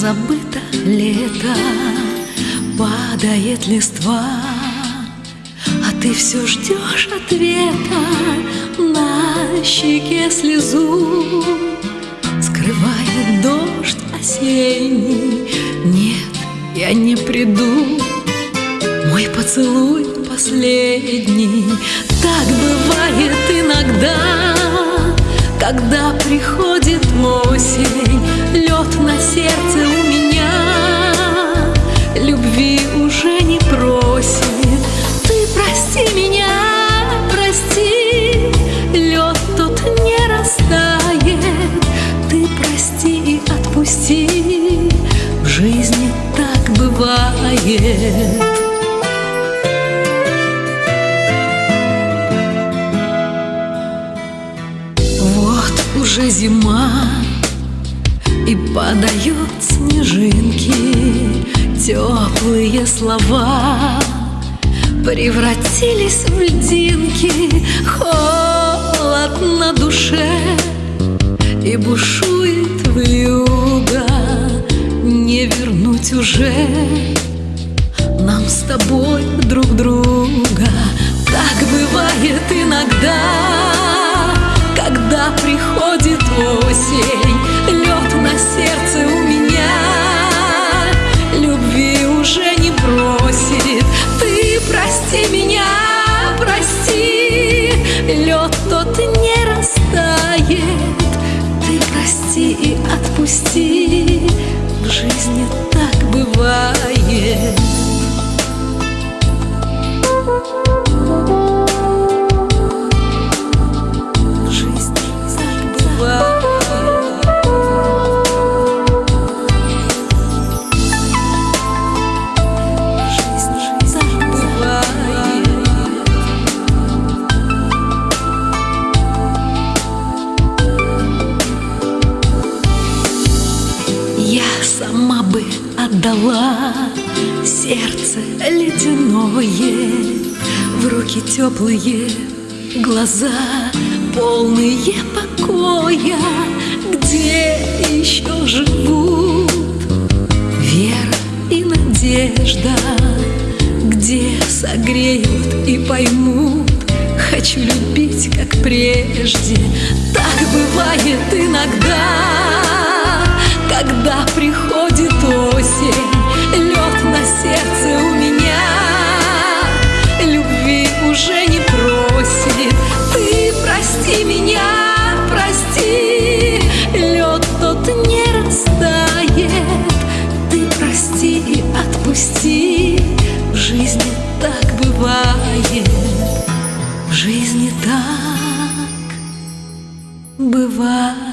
Забыто лето, падает листва, А ты все ждешь ответа на щеке слезу. Скрывает дождь осенний, нет, я не приду. Мой поцелуй последний, так бывает иногда, когда приходит на сердце у меня, любви уже не просит. Ты прости меня, прости, лед тот не растает. Ты прости и отпусти, в жизни так бывает. Уже зима И падают снежинки Теплые слова. Превратились в льдинки Холод на душе И бушует вьюга Не вернуть уже Нам с тобой друг друга. Так бывает иногда Когда приходит осень прости меня, прости. Лед тот не растает. Ты прости и отпусти. В жизни так бывает Я сама бы отдала сердце ледяное В руки теплые глаза, полные покоя. Где еще живут вера и надежда? Где согреют и поймут? Хочу любить, как прежде. Так бывает иногда когда приходит осень, лед на сердце у меня. Любви уже не просит, ты прости меня, прости. Лед тот не растает, ты прости и отпусти. В жизни так бывает, в жизни так бывает.